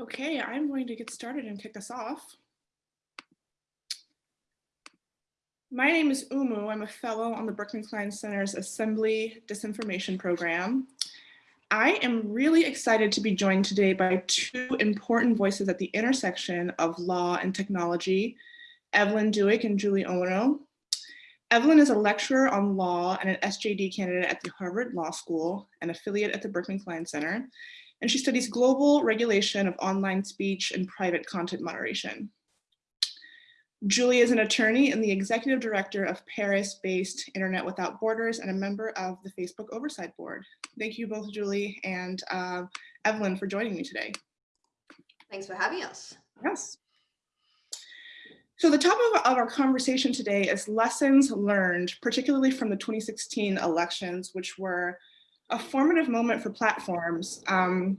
Okay, I'm going to get started and kick us off. My name is Oumou. I'm a fellow on the Berkman Klein Center's Assembly Disinformation Program. I am really excited to be joined today by two important voices at the intersection of law and technology, Evelyn Douek and Julie Owono. Evelyn is a lecturer on law and an SJD candidate at the Harvard Law School, an affiliate at the Berkman Klein Center, and she studies global regulation of online speech and private content moderation. Julie is an attorney and the executive director of Paris-based Internet Without Borders and a member of the Facebook Oversight Board. Thank you both, Julie and uh, Evelyn, for joining me today. Thanks for having us. Yes. So the topic of our conversation today is lessons learned, particularly from the 2016 elections, which were a formative moment for platforms. Um,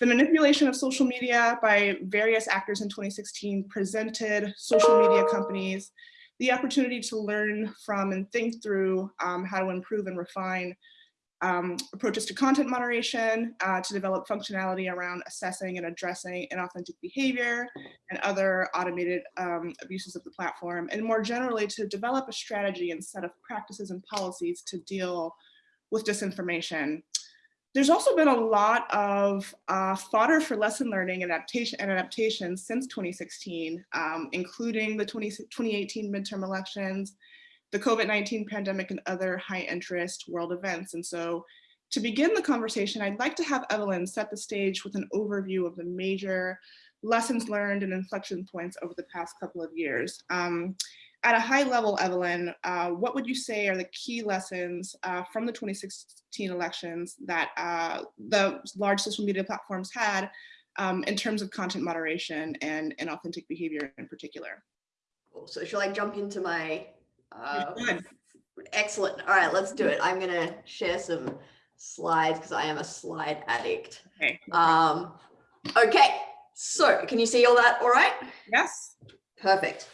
the manipulation of social media by various actors in 2016 presented social media companies the opportunity to learn from and think through um, how to improve and refine um, approaches to content moderation, uh, to develop functionality around assessing and addressing inauthentic behavior and other automated um, abuses of the platform, and more generally to develop a strategy and set of practices and policies to deal with disinformation. There's also been a lot of uh, fodder for lesson learning and adaptation and adaptation since 2016, um, including the 20, 2018 midterm elections, the COVID-19 pandemic and other high interest world events. And so to begin the conversation, I'd like to have Evelyn set the stage with an overview of the major lessons learned and inflection points over the past couple of years. Um, at a high level, Evelyn, uh, what would you say are the key lessons uh, from the 2016 elections that uh, the large social media platforms had um, in terms of content moderation and, and authentic behavior in particular? So shall I jump into my, uh, excellent. All right, let's do it. I'm gonna share some slides because I am a slide addict. Okay. Um, okay, so can you see all that all right? Yes. Perfect.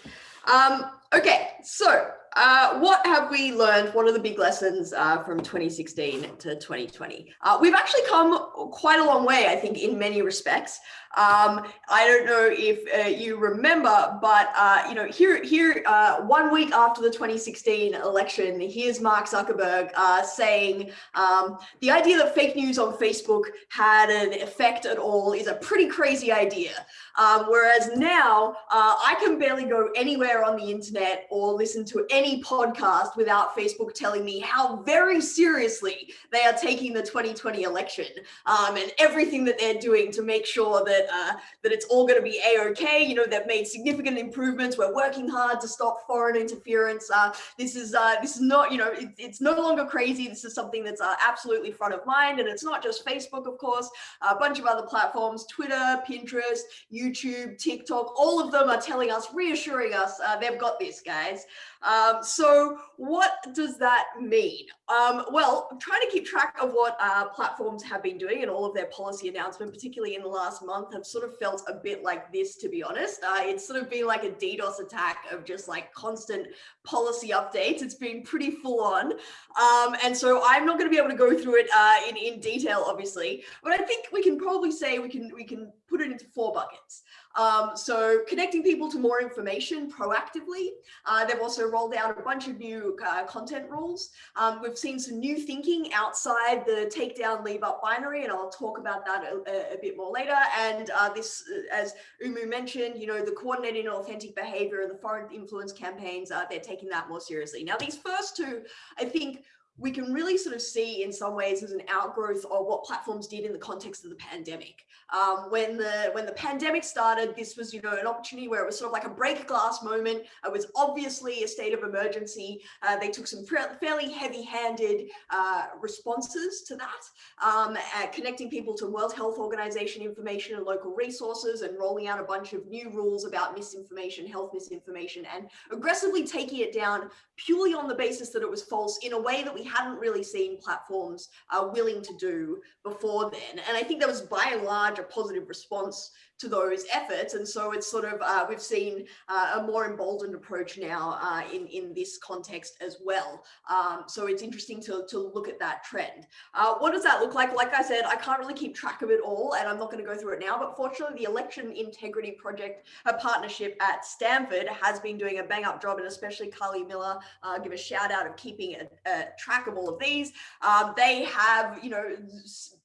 Um, okay, so uh, what have we learned? What are the big lessons uh, from 2016 to 2020? Uh, we've actually come quite a long way, I think, in many respects. Um, I don't know if uh, you remember, but uh, you know, here, here, uh, one week after the 2016 election, here's Mark Zuckerberg saying um, the idea that fake news on Facebook had an effect at all is a pretty crazy idea. Um, whereas now, I can barely go anywhere on the internet or listen to any any podcast without Facebook telling me how very seriously they are taking the 2020 election um, and everything that they're doing to make sure that uh, that it's all going to be a-okay. You know, they've made significant improvements. We're working hard to stop foreign interference. Uh, this is uh, this is not, you know, it, it's no longer crazy. This is something that's uh, absolutely front of mind. And it's not just Facebook, of course, a bunch of other platforms, Twitter, Pinterest, YouTube, TikTok, all of them are telling us, reassuring us, uh, they've got this, guys. Um, so what does that mean? Um, well, trying to keep track of what uh, platforms have been doing and all of their policy announcement, particularly in the last month, have sort of felt a bit like this, to be honest. Uh, it's sort of been like a DDoS attack of just like constant policy updates. It's been pretty full on. Um, and so I'm not going to be able to go through it uh, in, in detail, obviously, but I think we can probably say we can, we can put it into four buckets. Um, so connecting people to more information proactively. Uh, they've also rolled out a bunch of new uh, content rules. Um, we've seen some new thinking outside the takedown leave up binary, and I'll talk about that a, a bit more later. And uh, this, uh, as Oumou mentioned, you know, the coordinated inauthentic behavior and the foreign influence campaigns, uh, they're taking that more seriously. Now, these first two, I think, we can really sort of see in some ways as an outgrowth of what platforms did in the context of the pandemic. Um, when the when the pandemic started, this was you know an opportunity where it was sort of like a break glass moment. It was obviously a state of emergency. Uh, they took some fairly heavy-handed uh, responses to that, um, connecting people to World Health Organization information and local resources, and rolling out a bunch of new rules about misinformation, health misinformation, and aggressively taking it down purely on the basis that it was false in a way that we hadn't really seen platforms uh, willing to do before then. And I think that was by and large a positive response to those efforts. And so it's sort of, uh, we've seen uh, a more emboldened approach now uh, in, in this context as well. Um, so it's interesting to, to look at that trend. Uh, what does that look like? Like I said, I can't really keep track of it all and I'm not going to go through it now, but fortunately the Election Integrity Project, a partnership at Stanford has been doing a bang up job and especially Carly Miller, uh, give a shout out of keeping a, a track of all of these. Um, they have, you know,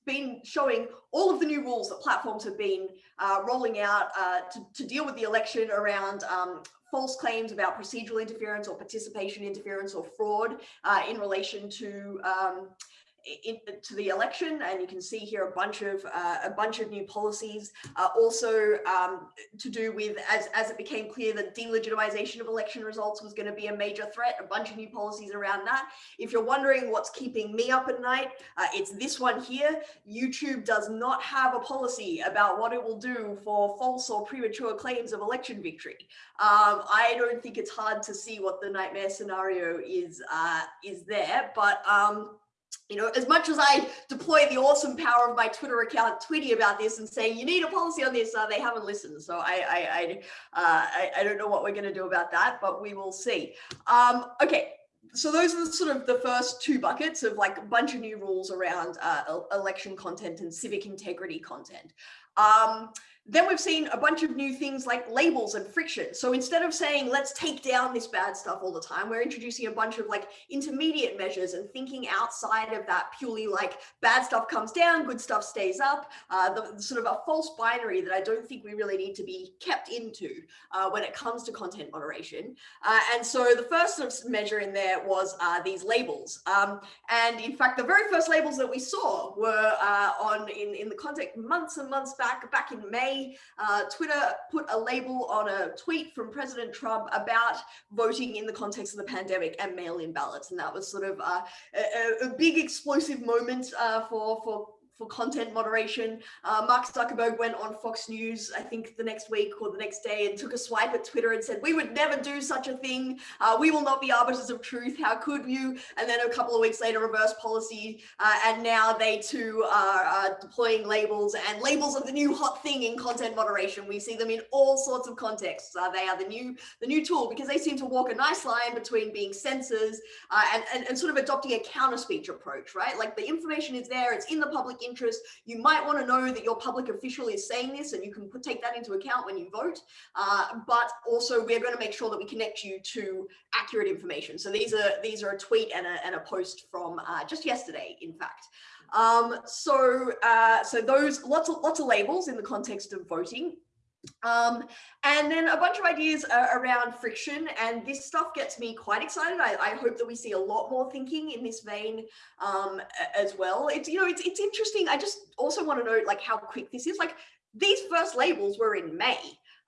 been showing all of the new rules that platforms have been uh, rolling out uh, to, to, deal with the election around um, false claims about procedural interference or participation interference or fraud uh, in relation to um, in, to the election and you can see here a bunch of uh, a bunch of new policies uh, also um, to do with as, as it became clear that delegitimization of election results was going to be a major threat a bunch of new policies around that. If you're wondering what's keeping me up at night uh, it's this one here. YouTube does not have a policy about what it will do for false or premature claims of election victory. Um, I don't think it's hard to see what the nightmare scenario is uh, is there but um, you know, as much as I deploy the awesome power of my Twitter account tweeting about this and saying you need a policy on this, uh, they haven't listened. So I I I, uh, I, I don't know what we're going to do about that, but we will see. Um, okay, so those are the sort of the first two buckets of like a bunch of new rules around uh, election content and civic integrity content. Um, then we've seen a bunch of new things like labels and friction. So instead of saying, let's take down this bad stuff all the time, we're introducing a bunch of like intermediate measures and thinking outside of that purely like bad stuff comes down, good stuff stays up, uh, the, sort of a false binary that I don't think we really need to be kept into uh, when it comes to content moderation. Uh, and so the first sort of measure in there was uh, these labels. Um, and in fact, the very first labels that we saw were uh, on in, in the context months and months back, back in May, uh, Twitter put a label on a tweet from President Trump about voting in the context of the pandemic and mail-in ballots. And that was sort of uh, a, a, big explosive moment uh, for, for for content moderation. Uh, Mark Zuckerberg went on Fox News, I think the next week or the next day and took a swipe at Twitter and said, we would never do such a thing. Uh, we will not be arbiters of truth. How could you? And then a couple of weeks later, reverse policy. Uh, and now they too are deploying labels and labels are the new hot thing in content moderation. We see them in all sorts of contexts. Uh, they are the new the new tool because they seem to walk a nice line between being censors uh, and, and, and sort of adopting a counter speech approach, right? Like the information is there, it's in the public interest. You might want to know that your public official is saying this and you can put, take that into account when you vote. Uh, but also we're going to make sure that we connect you to accurate information. So these are these are a tweet and a, and a post from uh, just yesterday, in fact. Um, so uh, so those lots of lots of labels in the context of voting. Um, and then a bunch of ideas uh, around friction and this stuff gets me quite excited. I, I, hope that we see a lot more thinking in this vein um, as well. It's, you know, it's, it's interesting. I just also want to note like how quick this is. Like these first labels were in May.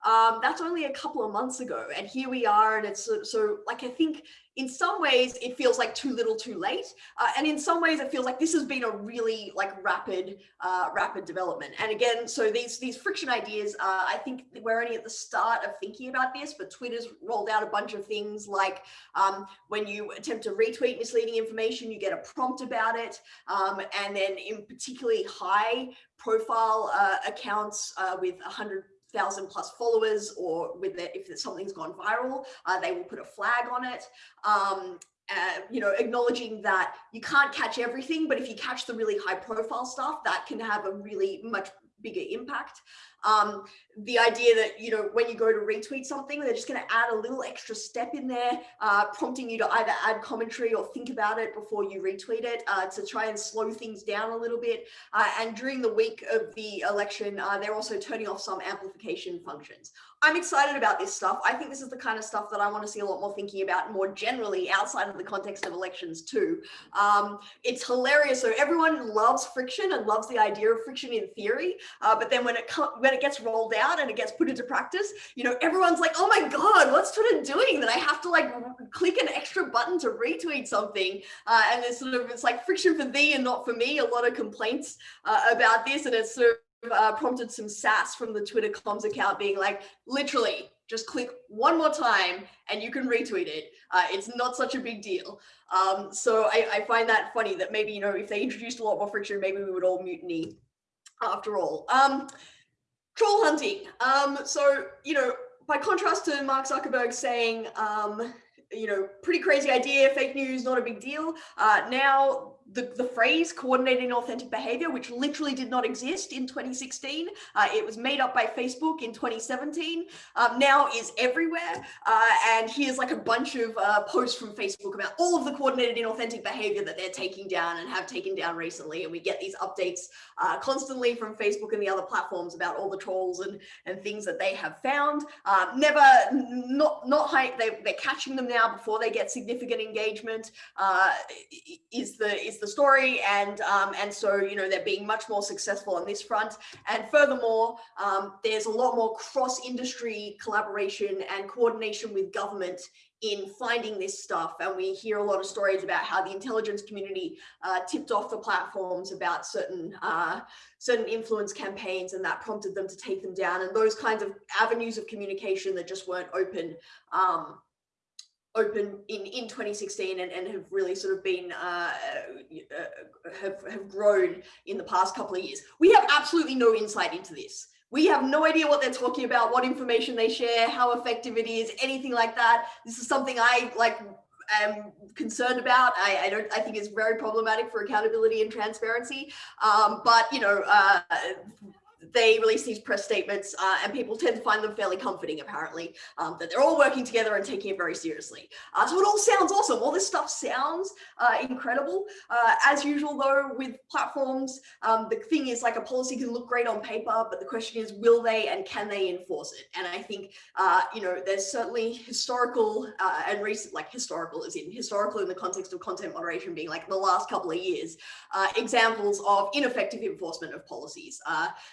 Um, that's only a couple of months ago. And here we are. And it's so, so like, I think in some ways it feels like too little too late. Uh, and in some ways it feels like this has been a really like rapid, uh, rapid development. And again, so these, these friction ideas, uh, I think we're only at the start of thinking about this, but Twitter's rolled out a bunch of things like um, when you attempt to retweet misleading information, you get a prompt about it. Um, and then in particularly high profile uh, accounts uh, with 100 thousand plus followers or with it, if something's gone viral, uh, they will put a flag on it. Um, uh, you know, acknowledging that you can't catch everything, but if you catch the really high profile stuff, that can have a really much bigger impact. Um, the idea that, you know, when you go to retweet something, they're just going to add a little extra step in there, uh, prompting you to either add commentary or think about it before you retweet it uh, to try and slow things down a little bit. Uh, and during the week of the election, uh, they're also turning off some amplification functions. I'm excited about this stuff. I think this is the kind of stuff that I want to see a lot more thinking about more generally outside of the context of elections too. Um, it's hilarious. So everyone loves friction and loves the idea of friction in theory. Uh, but then when it when it gets rolled out and it gets put into practice, you know, everyone's like, oh my God, what's Twitter doing that I have to like click an extra button to retweet something? Uh, and it's sort of, it's like friction for thee and not for me. A lot of complaints uh, about this. And it's sort of, uh, prompted some sass from the Twitter comms account being like, literally, just click one more time and you can retweet it. Uh, it's not such a big deal. Um, so I, I, find that funny that maybe, you know, if they introduced a lot more friction, maybe we would all mutiny after all. Um, troll hunting. Um, so, you know, by contrast to Mark Zuckerberg saying, um, you know, pretty crazy idea, fake news, not a big deal. Uh, now the, the phrase coordinated inauthentic behavior, which literally did not exist in 2016. Uh, it was made up by Facebook in 2017, um, now is everywhere. Uh, and here's like a bunch of uh, posts from Facebook about all of the coordinated inauthentic behavior that they're taking down and have taken down recently. And we get these updates uh, constantly from Facebook and the other platforms about all the trolls and, and things that they have found. Uh, never, not, not high, they, they're catching them now before they get significant engagement uh, is the, is the story and um, and so you know they're being much more successful on this front. And furthermore um, there's a lot more cross-industry collaboration and coordination with government in finding this stuff. And we hear a lot of stories about how the intelligence community uh, tipped off the platforms about certain uh, certain influence campaigns and that prompted them to take them down. And those kinds of avenues of communication that just weren't open um, open in in 2016 and, and have really sort of been uh, uh, have have grown in the past couple of years. We have absolutely no insight into this. We have no idea what they're talking about, what information they share, how effective it is, anything like that. This is something I like am concerned about. I, I don't. I think is very problematic for accountability and transparency. Um, but you know, uh, they release these press statements uh, and people tend to find them fairly comforting apparently um, that they're all working together and taking it very seriously. Uh, so it all sounds awesome. All this stuff sounds uh, incredible. Uh, as usual though with platforms um, the thing is like a policy can look great on paper but the question is will they and can they enforce it? And I think uh, you know there's certainly historical uh, and recent like historical is in historical in the context of content moderation being like the last couple of years examples of ineffective enforcement of policies.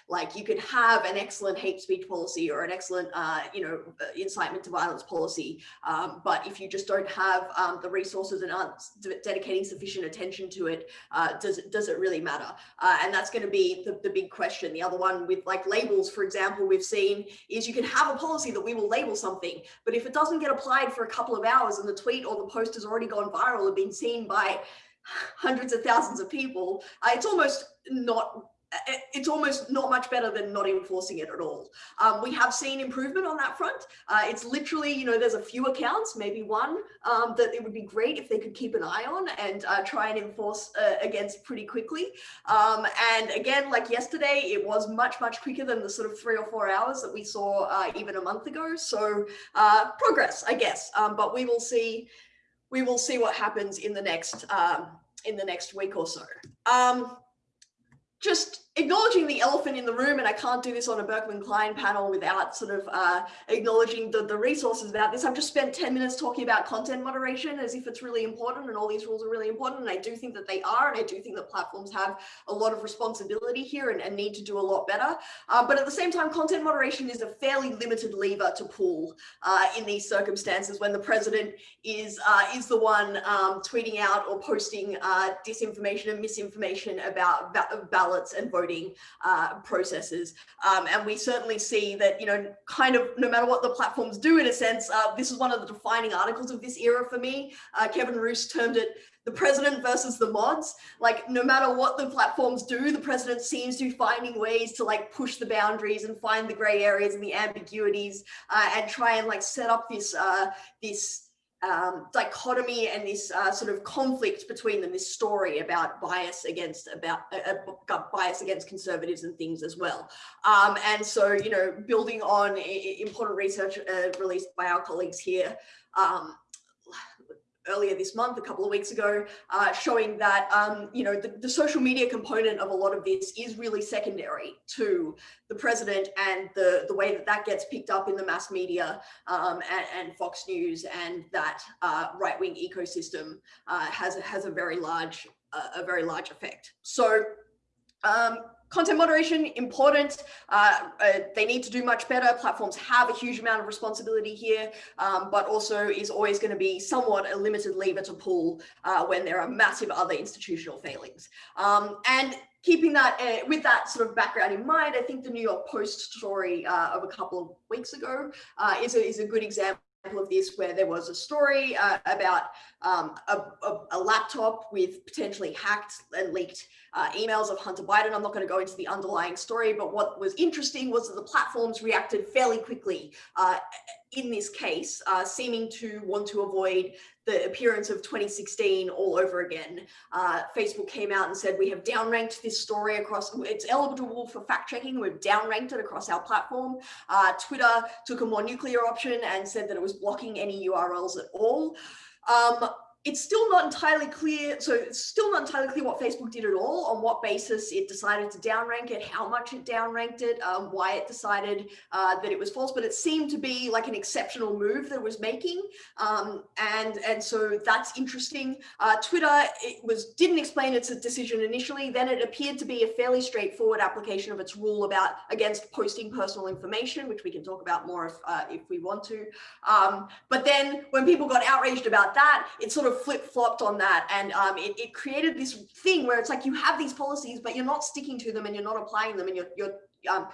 Like like you could have an excellent hate speech policy or an excellent, uh, you know, uh, incitement to violence policy. Um, but if you just don't have um, the resources and aren't dedicating sufficient attention to it, uh, does, it, does it really matter? Uh, and that's going to be the, the big question. The other one with like labels, for example, we've seen is you can have a policy that we will label something, but if it doesn't get applied for a couple of hours and the tweet or the post has already gone viral and been seen by hundreds of thousands of people, uh, it's almost not it's almost not much better than not enforcing it at all. Um, we have seen improvement on that front. Uh, it's literally, you know, there's a few accounts, maybe one, um, that it would be great if they could keep an eye on and uh, try and enforce uh, against pretty quickly. Um, and again, like yesterday, it was much, much quicker than the sort of three or four hours that we saw uh, even a month ago. So uh, progress, I guess, um, but we will see, we will see what happens in the next, um, in the next week or so. Just acknowledging the elephant in the room, and I can't do this on a Berkman Klein panel without sort of uh, acknowledging the, the resources about this. I've just spent 10 minutes talking about content moderation as if it's really important and all these rules are really important. And I do think that they are. And I do think that platforms have a lot of responsibility here and, and need to do a lot better. Uh, but at the same time, content moderation is a fairly limited lever to pull uh, in these circumstances when the president is, uh, is the one um, tweeting out or posting uh, disinformation and misinformation about ballots and voting voting uh, processes. Um, and we certainly see that, you know, kind of no matter what the platforms do in a sense, uh, this is one of the defining articles of this era for me. Uh, Kevin Roose termed it the president versus the mods like no matter what the platforms do the president seems to be finding ways to like push the boundaries and find the gray areas and the ambiguities uh, and try and like set up this uh this um, dichotomy and this uh, sort of conflict between them, this story about bias against about uh, uh bias against conservatives and things as well. Um, and so, you know, building on important research uh, released by our colleagues here, um, earlier this month, a couple of weeks ago, uh, showing that, um, you know, the, the, social media component of a lot of this is really secondary to the president and the, the way that that gets picked up in the mass media um, and, and, Fox News and that uh, right-wing ecosystem uh, has, has a very large, a very large effect. So um, content moderation important. Uh, uh, they need to do much better. Platforms have a huge amount of responsibility here um, but also is always going to be somewhat a limited lever to pull uh, when there are massive other institutional failings. Um, and keeping that uh, with that sort of background in mind i think the new york post story uh, of a couple of weeks ago uh, is, a, is a good example of this where there was a story uh, about um, a, a, a, laptop with potentially hacked and leaked uh, emails of Hunter Biden. I'm not going to go into the underlying story, but what was interesting was that the platforms reacted fairly quickly uh, in this case, uh, seeming to want to avoid the appearance of 2016 all over again. Uh, Facebook came out and said, we have downranked this story across, it's eligible for fact checking, we've downranked it across our platform. Uh, Twitter took a more nuclear option and said that it was blocking any URLs at all. Um, it's still not entirely clear. So it's still not entirely clear what Facebook did at all, on what basis it decided to downrank it, how much it downranked it, um, why it decided uh, that it was false. But it seemed to be like an exceptional move that it was making, um, and and so that's interesting. Uh, Twitter it was didn't explain its decision initially. Then it appeared to be a fairly straightforward application of its rule about against posting personal information, which we can talk about more if uh, if we want to. Um, but then when people got outraged about that, it sort of flip flopped on that. And um, it, it created this thing where it's like you have these policies, but you're not sticking to them and you're not applying them and you're, you're um,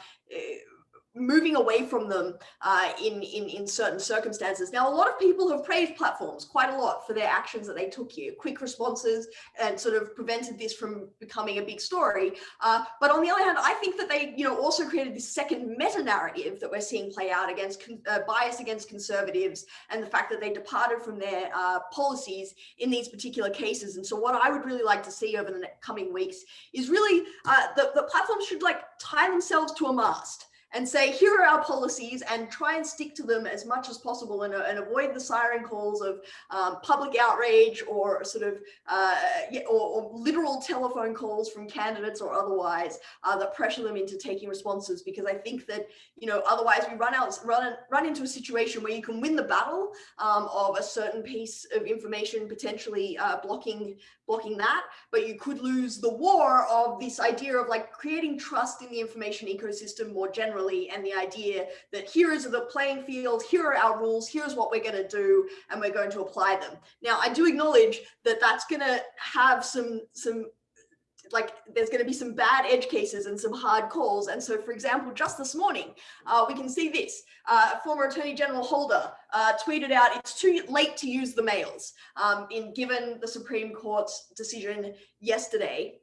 moving away from them uh, in, in, in certain circumstances. Now, a lot of people have praised platforms quite a lot for their actions that they took here, quick responses and sort of prevented this from becoming a big story. Uh, but on the other hand, I think that they, you know, also created this second meta narrative that we're seeing play out against uh, bias against conservatives and the fact that they departed from their uh, policies in these particular cases. And so what I would really like to see over the coming weeks is really uh, the, the platforms should like tie themselves to a mast and say, here are our policies and try and stick to them as much as possible and, uh, and avoid the siren calls of um, public outrage or sort of, uh, or, or, literal telephone calls from candidates or otherwise uh, that pressure them into taking responses. Because I think that, you know, otherwise we run out, run, run into a situation where you can win the battle um, of a certain piece of information potentially uh, blocking blocking that, but you could lose the war of this idea of like creating trust in the information ecosystem more generally and the idea that here is the playing field, here are our rules, here's what we're going to do, and we're going to apply them. Now, I do acknowledge that that's going to have some some like there's going to be some bad edge cases and some hard calls. And so, for example, just this morning, uh, we can see this. Uh, former Attorney General Holder uh, tweeted out, it's too late to use the mails um, in given the Supreme Court's decision yesterday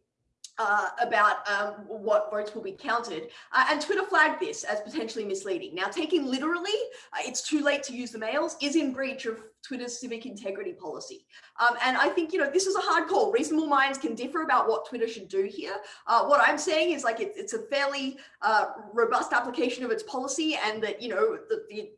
uh, about um, what votes will be counted. Uh, and Twitter flagged this as potentially misleading. Now, taking literally, uh, it's too late to use the mails is in breach of Twitter's civic integrity policy. Um, and I think, you know, this is a hard call. Reasonable minds can differ about what Twitter should do here. Uh, what I'm saying is like, it, it's a fairly uh, robust application of its policy and that, you know, the, the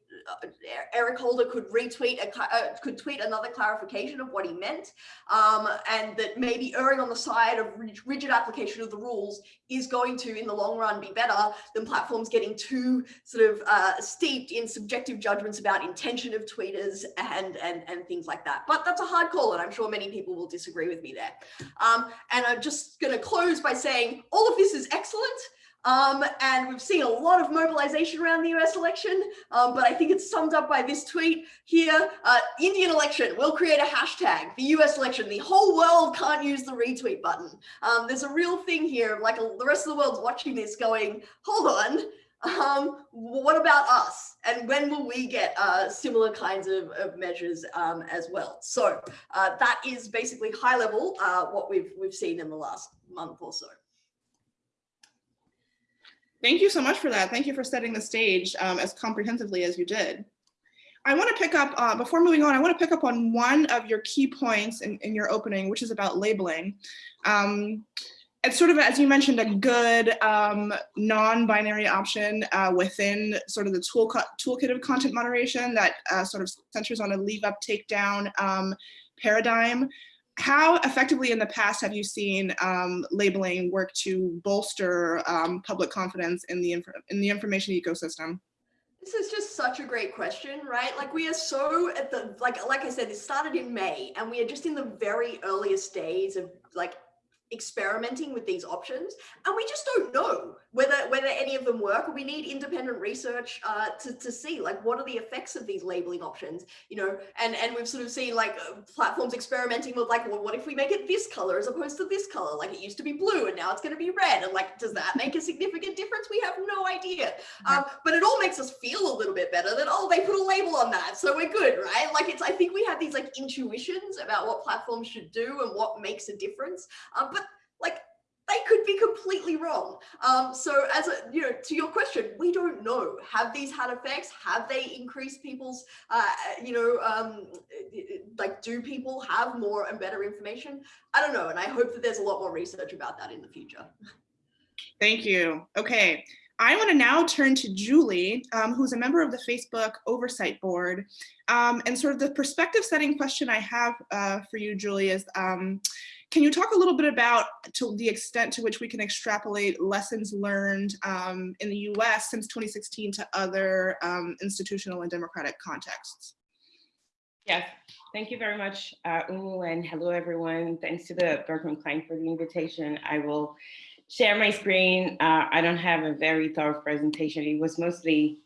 Eric Holder could retweet, a, uh, could tweet another clarification of what he meant, um, and that maybe erring on the side of rigid application of the rules is going to, in the long run, be better than platforms getting too sort of uh, steeped in subjective judgments about intention of tweeters and, and, and things like that. But that's a hard call, and I'm sure many people will disagree with me there. Um, and I'm just going to close by saying all of this is excellent. Um, and we've seen a lot of mobilization around the US election, um, but I think it's summed up by this tweet here, uh, Indian election, we'll create a hashtag, the US election, the whole world can't use the retweet button. Um, there's a real thing here, like the rest of the world's watching this going, hold on, um, what about us? And when will we get uh, similar kinds of, of measures um, as well? So uh, that is basically high level uh, what we've, we've seen in the last month or so. Thank you so much for that. Thank you for setting the stage um, as comprehensively as you did. I want to pick up, uh, before moving on, I want to pick up on one of your key points in, in your opening, which is about labeling. Um, it's sort of, as you mentioned, a good um, non-binary option uh, within sort of the tool toolkit of content moderation that uh, sort of centers on a leave up, take down um, paradigm how effectively in the past have you seen um, labeling work to bolster um, public confidence in the, in the information ecosystem? This is just such a great question, right? Like we are so at the, like, like I said, it started in May and we are just in the very earliest days of like experimenting with these options and we just don't know whether whether any of them work we need independent research uh, to, to see like what are the effects of these labeling options you know? And and we've sort of seen like uh, platforms experimenting with like well what if we make it this color as opposed to this color? Like it used to be blue and now it's going to be red. And like does that make a significant difference? We have no idea. Um, but it all makes us feel a little bit better that oh they put a label on that so we're good right? Like it's i think we have these like intuitions about what platforms should do and what makes a difference. Um, but like they could be completely wrong. Um, so as a, you know, to your question, we don't know. Have these had effects? Have they increased people's, uh, you know, um, like do people have more and better information? I don't know. And I hope that there's a lot more research about that in the future. Thank you. Okay. I want to now turn to Julie, um, who's a member of the Facebook Oversight Board. Um, and sort of the perspective setting question I have uh, for you, Julie, is um, can you talk a little bit about to the extent to which we can extrapolate lessons learned um, in the US since 2016 to other um, institutional and democratic contexts? Yes, thank you very much, uh, Oumou, and hello everyone. Thanks to the Berkman Klein for the invitation. I will share my screen. Uh, I don't have a very thorough presentation. It was mostly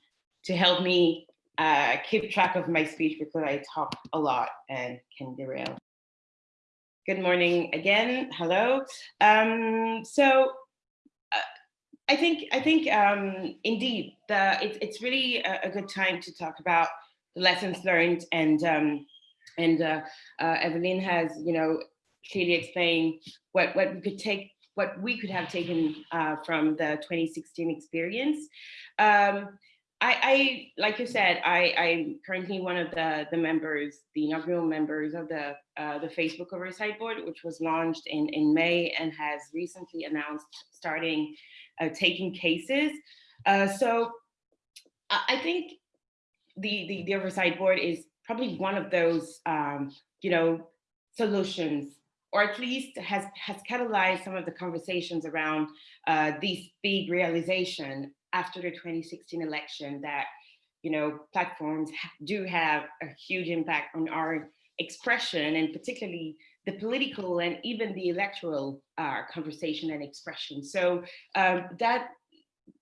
to help me uh, keep track of my speech because I talk a lot and can derail. Good morning again. Hello. Um, so uh, I think I think um, indeed the it, it's really a, a, good time to talk about the lessons learned and um, and uh, uh, Evelyn has you know clearly explained what what we could take what we could have taken uh, from the 2016 experience. Um, I, I, like you said, I, I'm currently one of the, the members, the inaugural members of the, uh, the Facebook Oversight Board, which was launched in, in May and has recently announced starting uh, taking cases. Uh, so I think the, the, the Oversight Board is probably one of those, um, you know, solutions or at least has, has catalyzed some of the conversations around uh, these big realization after the 2016 election that you know platforms do have a huge impact on our expression and particularly the political and even the electoral uh, conversation and expression. So um, that,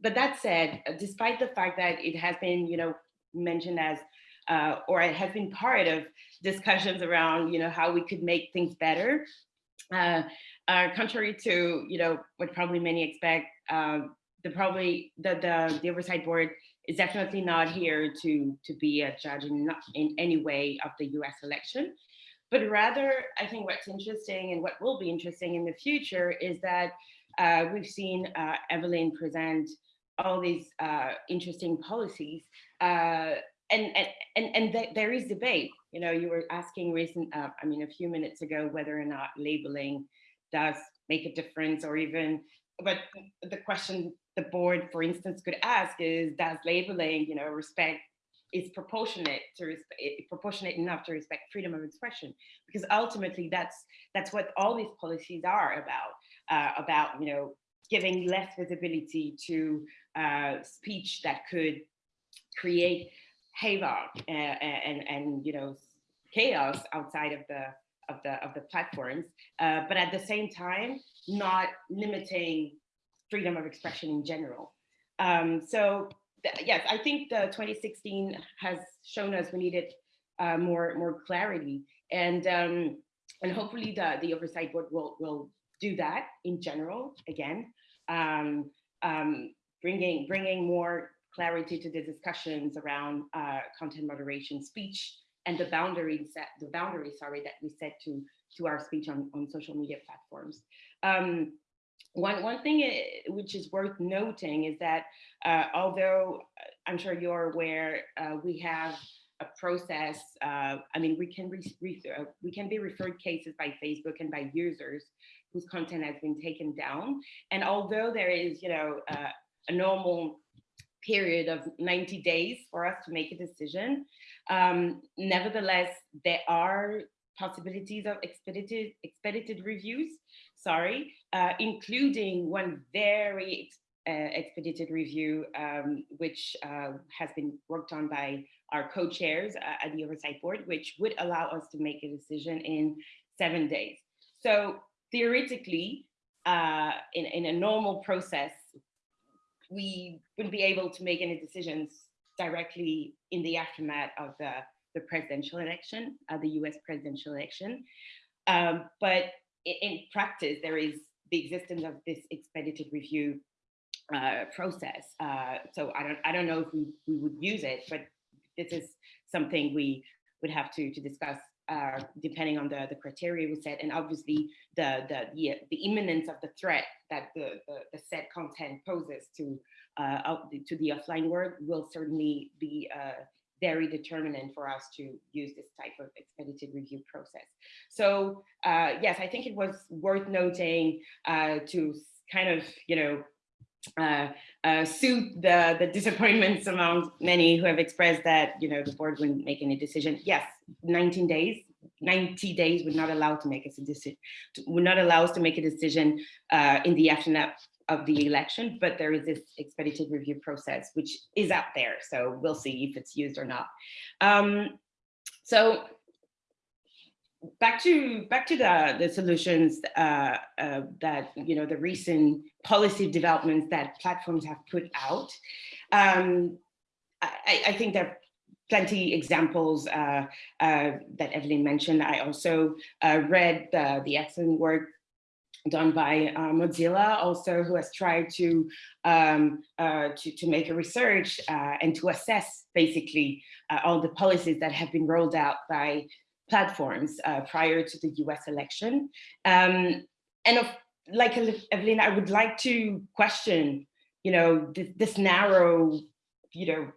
but that said, despite the fact that it has been, you know, mentioned as, uh, or it has been part of discussions around, you know, how we could make things better. Uh, uh contrary to, you know, what probably many expect, um, the probably the, the the oversight board is definitely not here to to be a judge in in any way of the U.S. election, but rather I think what's interesting and what will be interesting in the future is that uh, we've seen uh, Evelyn present all these uh, interesting policies. Uh, and, and, and, and th there is debate. You know, you were asking recent, uh, I mean, a few minutes ago, whether or not labeling does make a difference or even but the question the board, for instance, could ask is, does labeling, you know, respect is proportionate to respect, proportionate enough to respect freedom of expression? Because ultimately, that's that's what all these policies are about. Uh, about you know giving less visibility to uh, speech that could create havoc and, uh, and and you know chaos outside of the of the of the platforms, uh, but at the same time not limiting freedom of expression in general. Um, so yes, I think the 2016 has shown us we needed uh, more more clarity, and um, and hopefully the the oversight board will will do that in general again, um, um, bringing bringing more clarity to the discussions around uh, content moderation, speech, and the boundaries that the boundaries sorry that we set to to our speech on on social media platforms. Um, one, one thing eh, which is worth noting is that uh, although uh, I'm sure you're aware, uh, we have a process, uh, I mean, we can, uh, we can be referred cases by Facebook and by users whose content has been taken down. And although there is, you know, uh, a normal period of 90 days for us to make a decision, um, nevertheless, there are possibilities of expedited, expedited reviews sorry, uh, including one very uh, expedited review, um, which uh, has been worked on by our co-chairs uh, at the Oversight Board, which would allow us to make a decision in seven days. So theoretically, uh, in, in a normal process, we wouldn't be able to make any decisions directly in the aftermath of the, the presidential election, uh, the US presidential election. Um, but in, practice, there is the existence of this expedited review uh, process. Uh, so I don't, I don't know if we, we would use it, but this is something we would have to, to discuss uh, depending on the, the criteria we set, and obviously the, the, the, the imminence of the threat that the, the, the set content poses to, uh, to the offline world will certainly be uh, very determinant for us to use this type of expedited review process. So uh, yes, I think it was worth noting uh, to kind of, you know, uh, uh, soothe the, the disappointments among many who have expressed that, you know, the board wouldn't make any decision. Yes, 19 days, 90 days would not allow to make a decision, would not allow us to make a decision uh, in the aftermath of the election, but there is this expedited review process, which is out there. So we'll see if it's used or not. Um, so back to back to the the solutions uh, uh, that you know the recent policy developments that platforms have put out. Um, I, I, think there are plenty examples uh, uh that Evelyn mentioned. I also uh, read the, the excellent work done by uh, Mozilla, also who has tried to um, to, to make a research and to assess basically all the policies that have been rolled out by platforms uh, prior to the US election. Um, and of, like Evelyn, I would like to question, you know, this, this narrow, you know,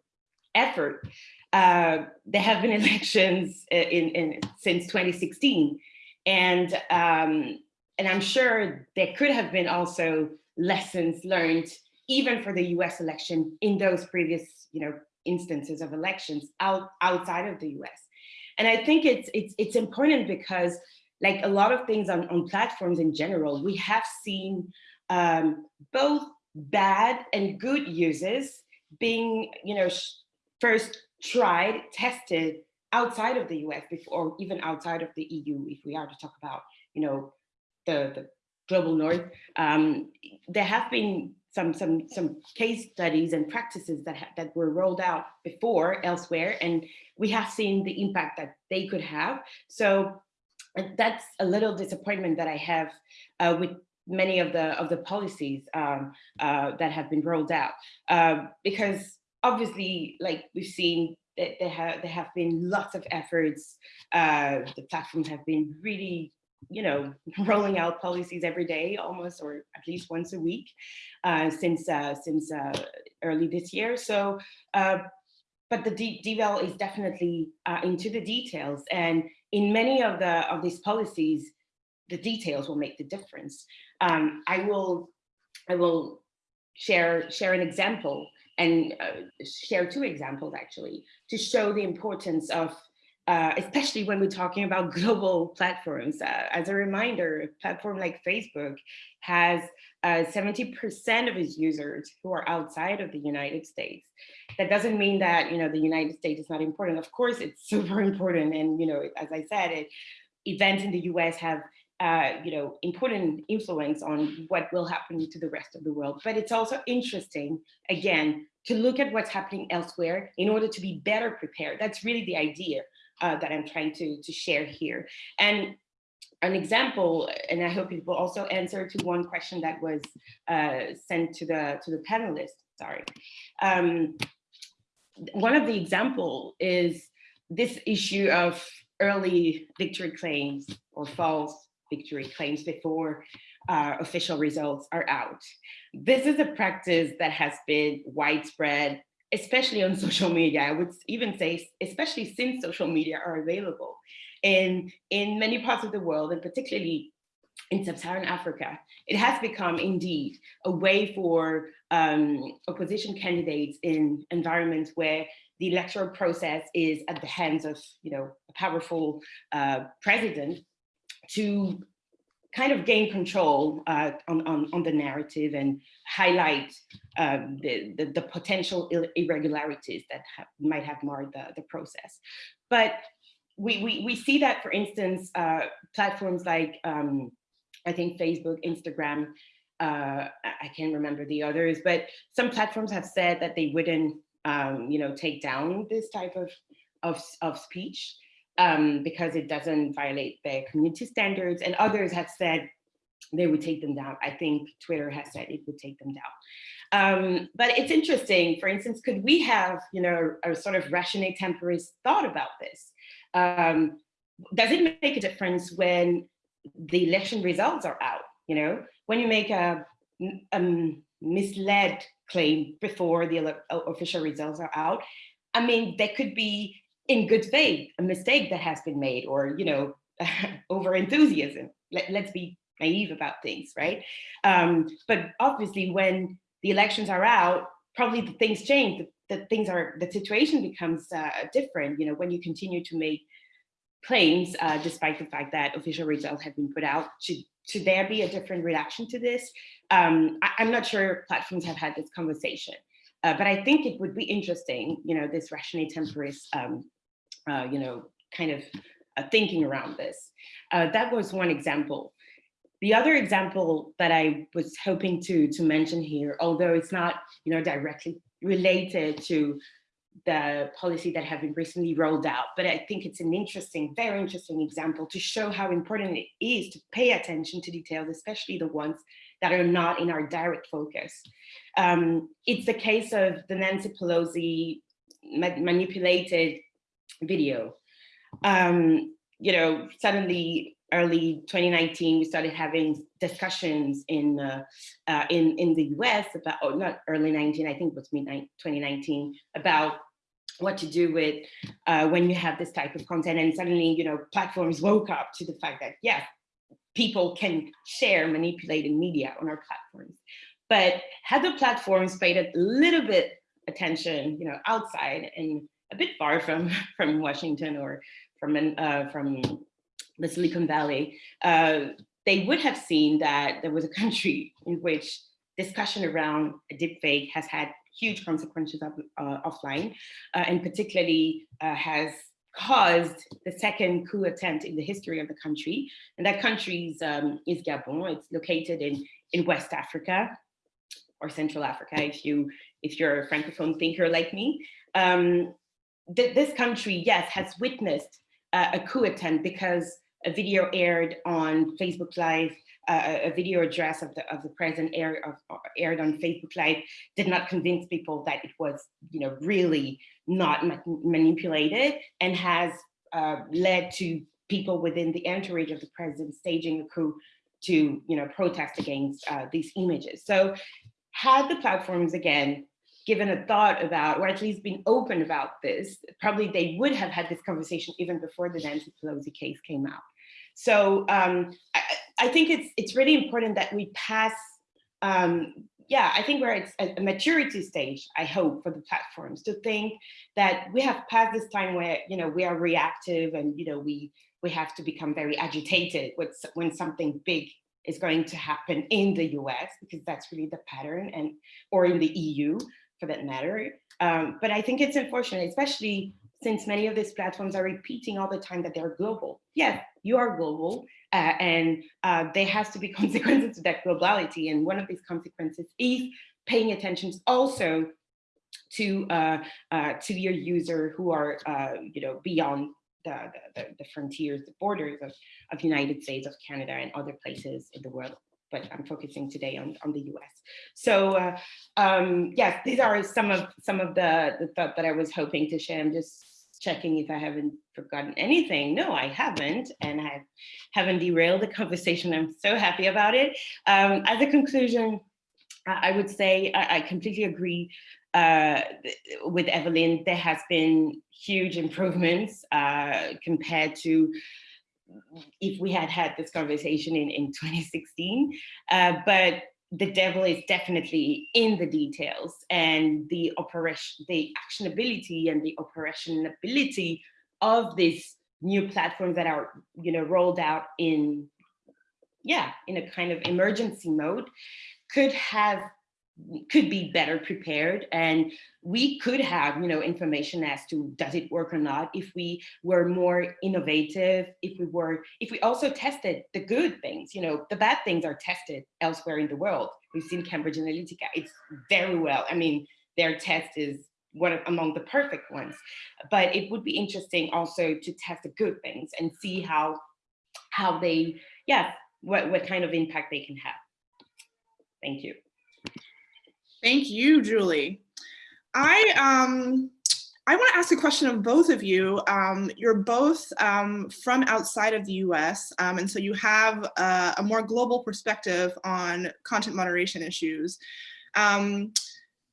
effort. Uh, there have been elections in, in since 2016, and um, and I'm sure there could have been also lessons learned even for the U.S. election in those previous, you know, instances of elections out outside of the U.S. And I think it's it's it's important because like a lot of things on, on platforms in general, we have seen um, both bad and good uses being, you know, first tried, tested outside of the US before, or even outside of the EU, if we are to talk about, you know, the, the global north. Um, there have been some some some case studies and practices that that were rolled out before elsewhere, and we have seen the impact that they could have. So that's a little disappointment that I have uh, with many of the of the policies um, uh, that have been rolled out, uh, because obviously, like we've seen, there have there have been lots of efforts. Uh, the platforms have been really you know, rolling out policies every day almost, or at least once a week uh, since uh, since uh, early this year. So, uh, but the DVAL is definitely uh, into the details, and in many of the of these policies, the details will make the difference. Um, I will I will share share an example and uh, share two examples actually to show the importance of uh, especially when we're talking about global platforms. Uh, as a reminder, a platform like Facebook has 70% uh, of its users who are outside of the United States. That doesn't mean that you know the United States is not important. Of course, it's super important. And you know, as I said, it, events in the US have uh, you know, important influence on what will happen to the rest of the world. But it's also interesting, again, to look at what's happening elsewhere in order to be better prepared. That's really the idea uh, that I'm trying to, to share here. And an example, and I hope it will also answer to one question that was uh, sent to the to the panelists. Sorry. Um, one of the example is this issue of early victory claims or false victory claims before uh, official results are out. This is a practice that has been widespread especially on social media. I would even say, especially since social media are available. And in many parts of the world, and particularly in sub-Saharan Africa, it has become indeed a way for um, opposition candidates in environments where the electoral process is at the hands of you know, a powerful uh, president to kind of gain control uh, on, on, on, the narrative and highlight um, the, the, the, potential irregularities that might have marred the, the process. But we, we, we see that, for instance, uh, platforms like um, I think Facebook, Instagram, uh, I can't remember the others, but some platforms have said that they wouldn't, um, you know, take down this type of, of, of speech um, because it doesn't violate their community standards. And others have said they would take them down. I think Twitter has said it would take them down. Um, but it's interesting, for instance, could we have, you know, a sort of ratione temporis thought about this? Um, does it make a difference when the election results are out? You know, when you make a, a misled claim before the official results are out, I mean, there could be in good faith, a mistake that has been made or, you know, over enthusiasm. Let, let's be naive about things, right? Um, but obviously when the elections are out, probably the things change, the, the things are, the situation becomes uh, different, you know, when you continue to make claims, uh, despite the fact that official results have been put out, should, should there be a different reaction to this? Um, I, am not sure platforms have had this conversation, uh, but I think it would be interesting, you know, this ratione temporis, um, uh, you know, kind of uh, thinking around this. Uh, that was one example. The other example that I was hoping to, to mention here, although it's not you know, directly related to the policy that have been recently rolled out, but I think it's an interesting, very interesting example to show how important it is to pay attention to details, especially the ones that are not in our direct focus. Um, it's the case of the Nancy Pelosi ma manipulated video. Um, you know, suddenly early 2019, we started having discussions in uh, uh, in in the U.S. about, oh, not early 19, I think it was mid 2019, about what to do with uh, when you have this type of content, and suddenly, you know, platforms woke up to the fact that yeah, people can share manipulated media on our platforms. But had the platforms paid a little bit attention, you know, outside and a bit far from from Washington or from uh, from the Silicon Valley, uh, they would have seen that there was a country in which discussion around a deepfake has had huge consequences of, uh, offline, uh, and particularly uh, has caused the second coup attempt in the history of the country. And that country um, is Gabon. It's located in, in West Africa or Central Africa, if, you, if you're a Francophone thinker like me. Um, th this country, yes, has witnessed uh, a coup attempt because a video aired on Facebook Live, uh, a video address of the of the president aired, of, aired on Facebook Live did not convince people that it was, you know, really not ma manipulated and has uh, led to people within the entourage of the president staging a coup to, you know, protest against uh, these images. So had the platforms again given a thought about, or at least been open about this, probably they would have had this conversation even before the Nancy Pelosi case came out. So um, I, I, think it's it's really important that we pass. Um, yeah, I think we're at a maturity stage. I hope for the platforms to think that we have passed this time where you know we are reactive and you know we we have to become very agitated with when something big is going to happen in the US because that's really the pattern and or in the EU for that matter. Um, but I think it's unfortunate, especially since many of these platforms are repeating all the time that they're global. Yes, you are global, uh, and uh, there has to be consequences to that globality. And one of these consequences is paying attention also to uh, uh to your user who are uh, you know beyond the, the, the frontiers, the borders of, of United States, of Canada, and other places in the world but I'm focusing today on, on the US. So uh, um, yes, these are some of some of the, the thought that I was hoping to share. I'm just checking if I haven't forgotten anything. No, I haven't, and I haven't derailed the conversation. I'm so happy about it. Um, as a conclusion, I would say I, I completely agree uh, with Evelyn. There has been huge improvements uh, compared to if we had had this conversation in, in 2016, uh, but the devil is definitely in the details and the operation, the actionability and the operationability of these new platforms that are, you know, rolled out in, yeah, in a kind of emergency mode could have could be better prepared and we could have you know information as to does it work or not if we were more innovative if we were if we also tested the good things you know the bad things are tested elsewhere in the world. We've seen cambridge analytica it's very well i mean their test is one of, among the perfect ones. But it would be interesting also to test the good things and see how how they yeah what what kind of impact they can have. Thank you Thank you, Julie. I um, I want to ask a question of both of you. Um, you're both um, from outside of the US, um, and so you have a, a, more global perspective on content moderation issues. Um,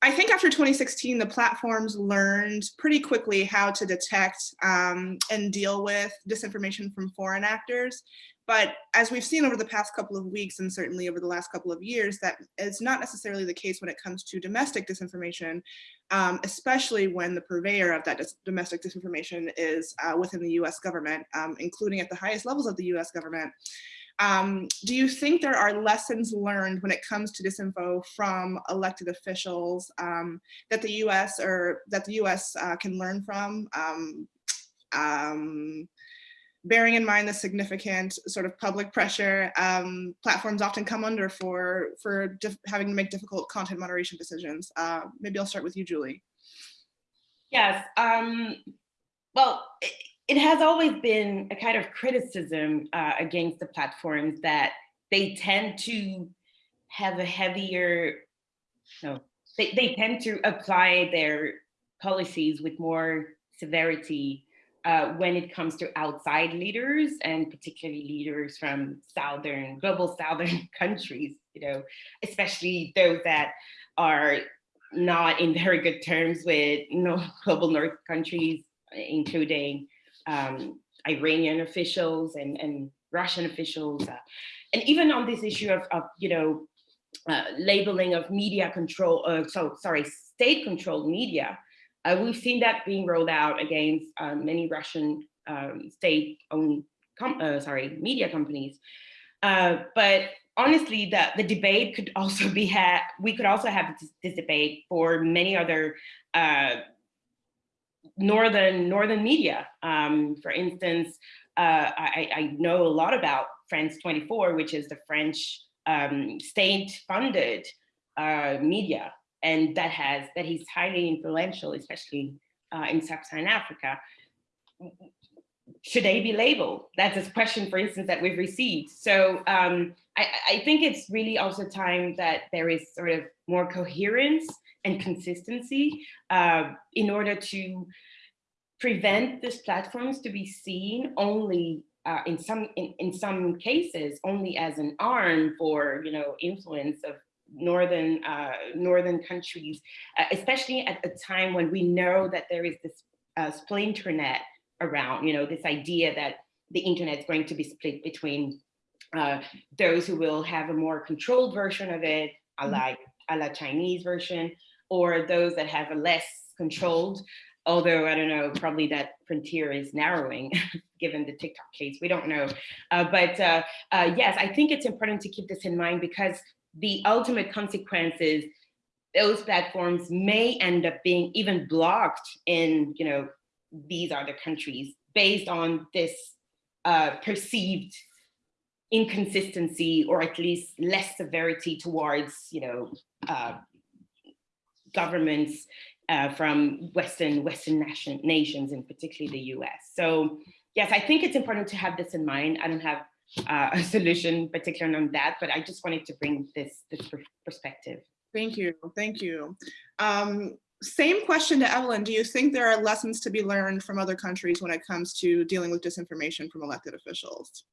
I think after 2016, the platforms learned pretty quickly how to detect um, and deal with disinformation from foreign actors. But as we've seen over the past couple of weeks, and certainly over the last couple of years, that is not necessarily the case when it comes to domestic disinformation, um, especially when the purveyor of that dis domestic disinformation is uh, within the US government, um, including at the highest levels of the US government. Um, do you think there are lessons learned when it comes to disinfo from elected officials um, that the US or that the US uh, can learn from? Bearing in mind the significant sort of public pressure um, platforms often come under for, for having to make difficult content moderation decisions. Uh, maybe I'll start with you, Julie. Yes, um, well, it, it, has always been a kind of criticism uh, against the platforms that they tend to have a heavier, no, they, they tend to apply their policies with more severity uh, when it comes to outside leaders and particularly leaders from southern global southern countries you know especially those that are not in very good terms with you know global north countries including um, iranian officials and and russian officials uh, and even on this issue of, of you know uh, labeling of media control uh, so sorry state controlled media uh, we've seen that being rolled out against um, many Russian um, state-owned, uh, sorry, media companies. Uh, but honestly, the, the debate could also be had, we could also have this, this debate for many other uh, northern northern media. Um, for instance, uh, I, I, know a lot about France 24, which is the French um, state-funded uh, media and that has that he's highly influential, especially uh, in sub-Saharan Africa. Should they be labeled? That's a question, for instance, that we've received. So um, I, I think it's really also time that there is sort of more coherence and consistency uh, in order to prevent these platforms to be seen only uh, in some in, in some cases only as an arm for you know influence of northern uh, northern countries, uh, especially at a time when we know that there is this uh, splinternet around, you know, this idea that the internet is going to be split between uh, those who will have a more controlled version of it, a mm-hmm. like a la Chinese version, or those that have a less controlled, although I don't know, probably that frontier is narrowing given the TikTok case, we don't know. Uh, but uh, uh, yes, I think it's important to keep this in mind because the ultimate consequences, those platforms may end up being even blocked in, you know, these other countries based on this uh, perceived inconsistency or at least less severity towards, you know, uh, governments uh, from Western Western nation, nations and particularly the US. So yes, I think it's important to have this in mind. I don't have uh, a solution particularly on that, but I just wanted to bring this, this perspective. Thank you, thank you. Um, same question to Evelyn. Do you think there are lessons to be learned from other countries when it comes to dealing with disinformation from elected officials?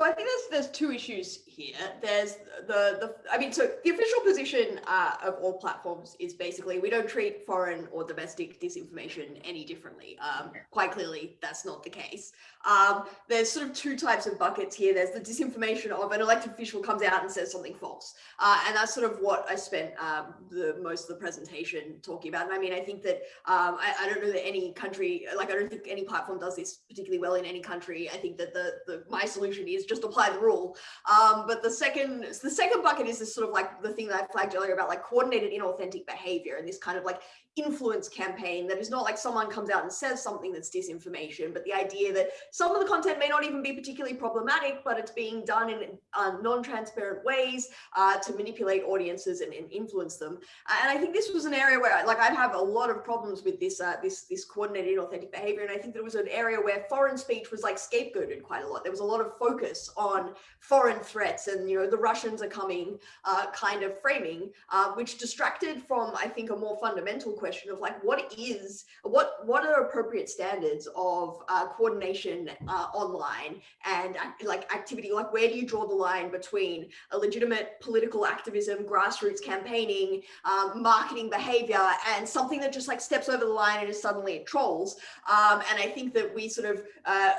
So I think there's there's two issues here. There's the the I mean, so the official position uh, of all platforms is basically we don't treat foreign or domestic disinformation any differently. Um, quite clearly, that's not the case. Um, there's sort of two types of buckets here. There's the disinformation of an elected official comes out and says something false, uh, and that's sort of what I spent um, the most of the presentation talking about. And I mean, I think that um, I, I don't know that any country, like I don't think any platform does this particularly well in any country. I think that the the my solution is just apply the rule. Um, but the second, the second bucket is this sort of like the thing that I flagged earlier about like coordinated inauthentic behavior and this kind of like influence campaign that is not like someone comes out and says something that's disinformation, but the idea that some of the content may not even be particularly problematic, but it's being done in uh, non-transparent ways uh, to manipulate audiences and, and, influence them. And I think this was an area where like I have a lot of problems with this uh, this this coordinated inauthentic behavior, and I think there was an area where foreign speech was like scapegoated quite a lot. There was a lot of focus on foreign threats and you know the Russians are coming uh, kind of framing, uh, which distracted from I think a more fundamental question of like what is what what are appropriate standards of uh, coordination uh, online and like activity? Like where do you draw the line between a legitimate political activism grassroots campaigning um, marketing behavior and something that just like steps over the line and is suddenly trolls? Um, and I think that we sort of uh,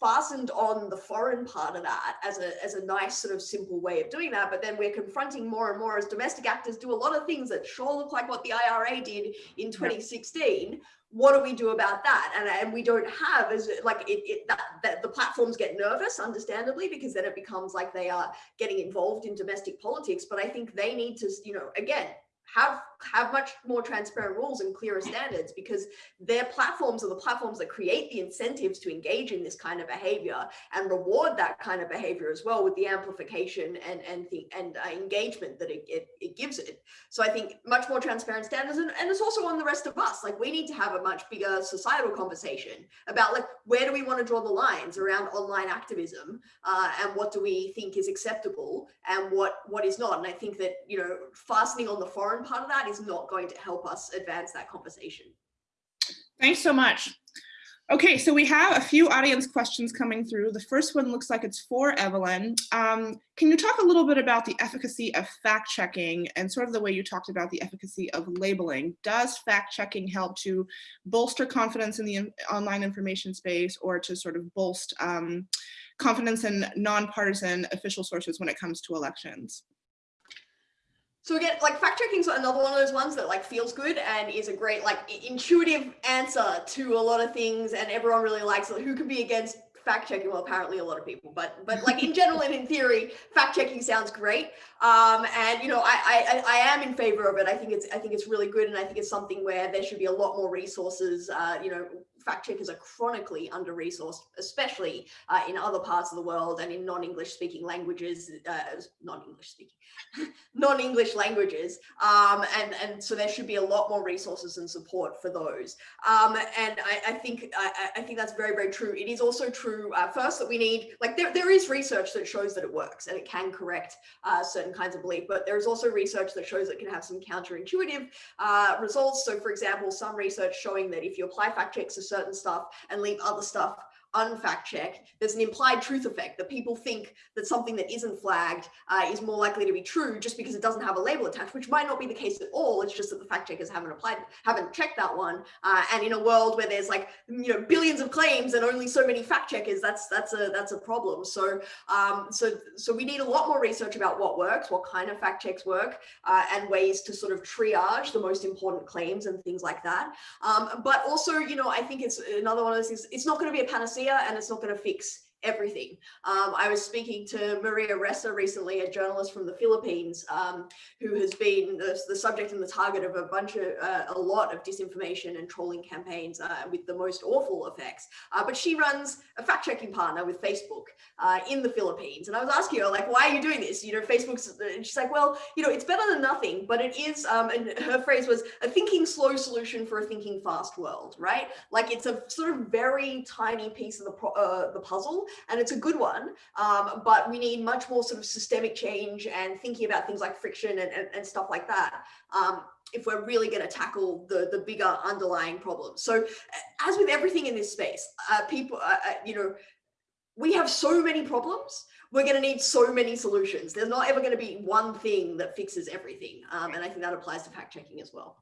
fastened on the foreign part of that as a, as a nice sort of simple way of doing that. But then we're confronting more and more as domestic actors do a lot of things that sure look like what the IRA did in 2016. What do we do about that? And, and we don't have as like it, it that, that the platforms get nervous, understandably, because then it becomes like they are getting involved in domestic politics. But I think they need to, you know, again, have have much more transparent rules and clearer standards because their platforms are the platforms that create the incentives to engage in this kind of behavior and reward that kind of behavior as well with the amplification and and the and uh, engagement that it, it, it, gives it. So i think much more transparent standards and, and it's also on the rest of us. Like we need to have a much bigger societal conversation about like where do we want to draw the lines around online activism uh, and what do we think is acceptable and what what is not. And i think that you know fastening on the foreign part of that is not going to help us advance that conversation. Thanks so much. Okay, so we have a few audience questions coming through. The first one looks like it's for Evelyn. Um, can you talk a little bit about the efficacy of fact checking and sort of the way you talked about the efficacy of labeling? Does fact checking help to bolster confidence in the online information space or to sort of bolster um, confidence in nonpartisan official sources when it comes to elections? So again, like fact checking is another one of those ones that like feels good and is a great like intuitive answer to a lot of things and everyone really likes it. Who can be against fact checking? Well, apparently a lot of people, but but like in general and in theory, fact checking sounds great. Um, and you know, I, I I am in favor of it. I think it's I think it's really good, and I think it's something where there should be a lot more resources. Uh, you know, fact checkers are chronically under resourced, especially uh, in other parts of the world and in non-English speaking languages, uh, non-English speaking, non-English languages. Um, and, and so there should be a lot more resources and support for those. Um, and I, I think I, I, think that's very, very true. It is also true, uh, first, that we need, like there, there is research that shows that it works and it can correct uh, certain kinds of belief, but there's also research that shows it can have some counterintuitive uh, results. So for example, some research showing that if you apply fact checks certain stuff and leave other stuff unfact check, there's an implied truth effect that people think that something that isn't flagged uh, is more likely to be true just because it doesn't have a label attached, which might not be the case at all. It's just that the fact checkers haven't applied, haven't checked that one. Uh, and in a world where there's like, you know, billions of claims and only so many fact checkers, that's that's a that's a problem. So um, so so we need a lot more research about what works, what kind of fact checks work, uh, and ways to sort of triage the most important claims and things like that. Um, but also, you know, I think it's another one of those things. It's not going to be a panacea and it's not going to fix everything. Um, I was speaking to Maria Ressa recently, a journalist from the Philippines, um, who has been the, the, subject and the target of a bunch of, uh, a lot of disinformation and trolling campaigns uh, with the most awful effects. Uh, but she runs a fact checking partner with Facebook uh, in the Philippines. And I was asking her, like, why are you doing this? You know, Facebook's, and she's like, well, you know, it's better than nothing, but it is, um, and her phrase was a thinking slow solution for a thinking fast world, right? Like it's a sort of very tiny piece of the, uh, the puzzle and it's a good one, um, but we need much more sort of systemic change and thinking about things like friction and, and, and stuff like that. Um, if we're really going to tackle the the bigger underlying problems. So as with everything in this space, uh, people, uh, uh you know, we have so many problems. We're going to need so many solutions. There's not ever going to be one thing that fixes everything. Um, and I think that applies to fact checking as well.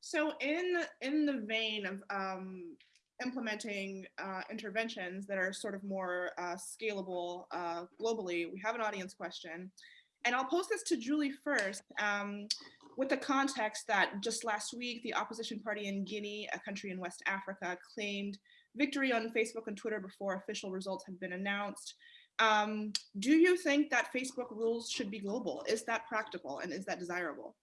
So in in the vein of um, implementing uh, interventions that are sort of more uh, scalable uh, globally, we have an audience question. And I'll post this to Julie first um, with the context that just last week, the opposition party in Guinea, a country in West Africa, claimed victory on Facebook and Twitter before official results had been announced. Um, do you think that Facebook rules should be global? Is that practical and is that desirable?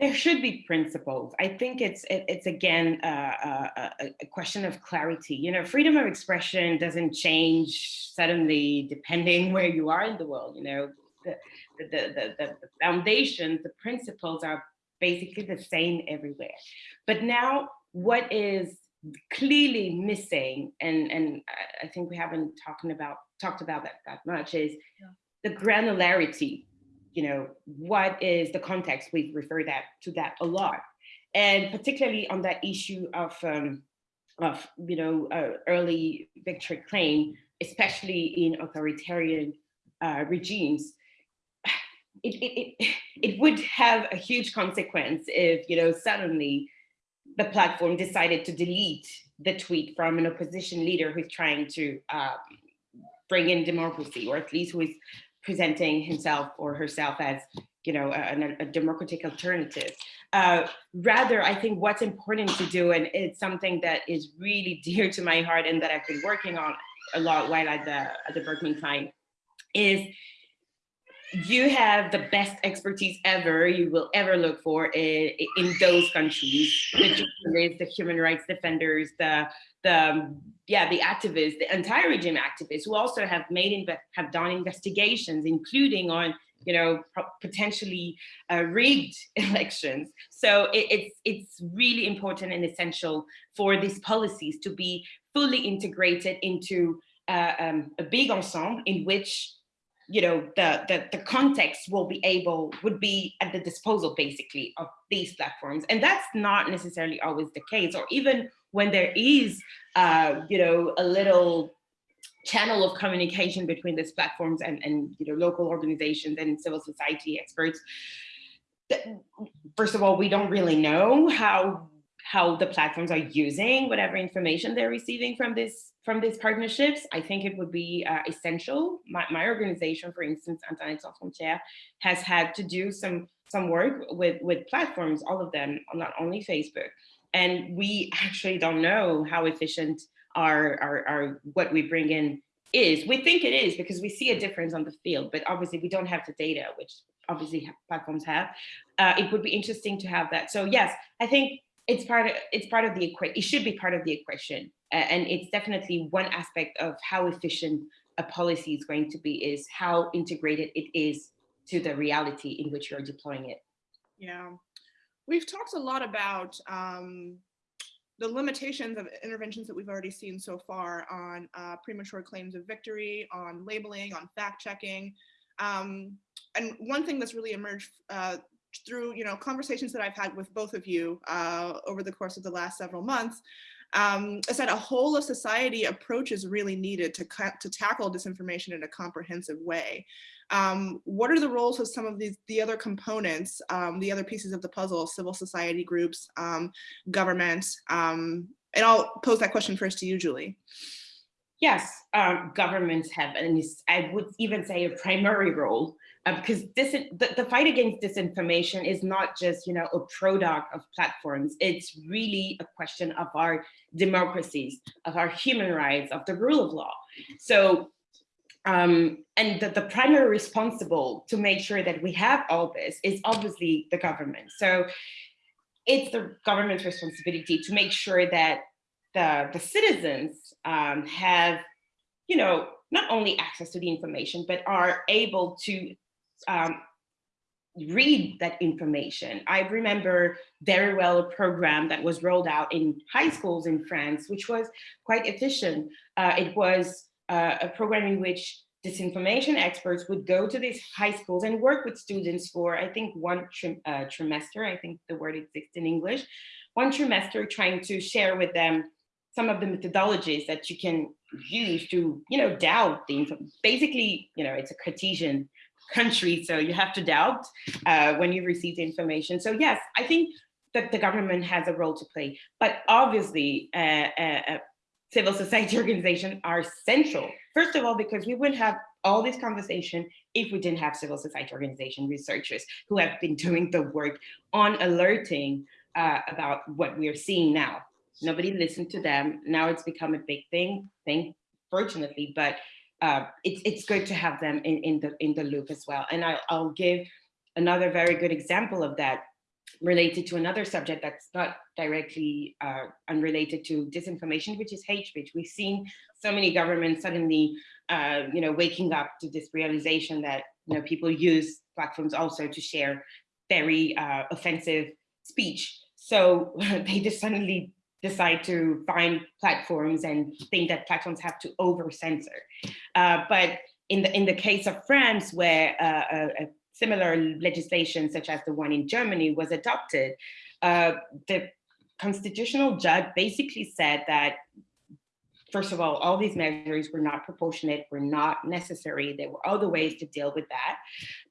There should be principles. I think it's it, it's again uh, a, a, question of clarity. You know, freedom of expression doesn't change suddenly depending where you are in the world. You know, the the the, the, the foundations, the principles are basically the same everywhere. But now, what is clearly missing, and and I think we haven't talking about talked about that that much, is yeah. the granularity you know, what is the context? We refer that to that a lot. And particularly on that issue of, um, of you know, uh, early victory claim, especially in authoritarian uh, regimes, it, it, it, it would have a huge consequence if, you know, suddenly the platform decided to delete the tweet from an opposition leader who's trying to uh, bring in democracy, or at least who is presenting himself or herself as you know a, a democratic alternative. Uh, rather i think what's important to do and it's something that is really dear to my heart and that i've been working on a lot while at the at the berkman klein is you have the best expertise ever you will ever look for in, in those countries. The the human rights defenders the the um, yeah the activists the anti-regime activists who also have made have done investigations including on you know potentially uh, rigged elections. So it, it's it's really important and essential for these policies to be fully integrated into uh, um, a big ensemble in which you know, the, the, the context will be able, would be at the disposal basically of these platforms. And that's not necessarily always the case, or even when there is, uh, you know, a little channel of communication between these platforms and, and you know, local organizations and civil society experts. First of all, we don't really know how how the platforms are using whatever information they're receiving from this from these partnerships, I think it would be uh, essential. My, my, organization, for instance, Internet Sans Frontières, has had to do some some work with with platforms, all of them, not only Facebook, and we actually don't know how efficient our our, our what we bring in is. We think it is because we see a difference on the field, but obviously we don't have the data, which obviously platforms have. Uh, it would be interesting to have that. So yes, I think it's part of it's part of the equation. It should be part of the equation, uh, and it's definitely one aspect of how efficient a policy is going to be is how integrated it is to the reality in which you're deploying it. Yeah, we've talked a lot about um, the limitations of interventions that we've already seen so far on uh, premature claims of victory, on labeling, on fact checking. Um, and one thing that's really emerged uh, through you know conversations that I've had with both of you uh, over the course of the last several months um, is that a whole of society approach is really needed to, to tackle disinformation in a comprehensive way. Um, what are the roles of some of these the other components, um, the other pieces of the puzzle, civil society groups, um, government, um, and I'll pose that question first to you, Julie. Yes, um, governments have, and I would even say a primary role uh, because this the, the fight against disinformation is not just you know a product of platforms. It's really a question of our democracies of our human rights of the rule of law. So um, and the, the primary responsible to make sure that we have all this is obviously the government. So it's the government's responsibility to make sure that the the citizens um, have you know not only access to the information, but are able to um, read that information. I remember very well a program that was rolled out in high schools in France, which was quite efficient. Uh, it was uh, a program in which disinformation experts would go to these high schools and work with students for, I think, one uh, trimester, I think the word exists in English, one trimester trying to share with them some of the methodologies that you can use to, you know, doubt the. Basically, you know, it's a Cartesian country, so you have to doubt uh, when you receive the information. So yes, I think that the government has a role to play, but obviously uh, uh, uh civil society organizations are central. First of all, because we wouldn't have all this conversation if we didn't have civil society organization researchers who have been doing the work on alerting uh, about what we are seeing now. Nobody listened to them. Now it's become a big thing, thing, fortunately, but uh, it's it's good to have them in, in the in the loop as well. And I, I'll give another very good example of that related to another subject that's not directly uh, unrelated to disinformation, which is hate speech. We've seen so many governments suddenly, uh, you know, waking up to this realization that you know people use platforms also to share very uh, offensive speech. So they just suddenly decide to find platforms and think that platforms have to over censor. Uh, but in the in the case of France, where uh, a, a similar legislation such as the one in Germany was adopted, uh, the constitutional judge basically said that, first of all, all these measures were not proportionate, were not necessary. There were other ways to deal with that,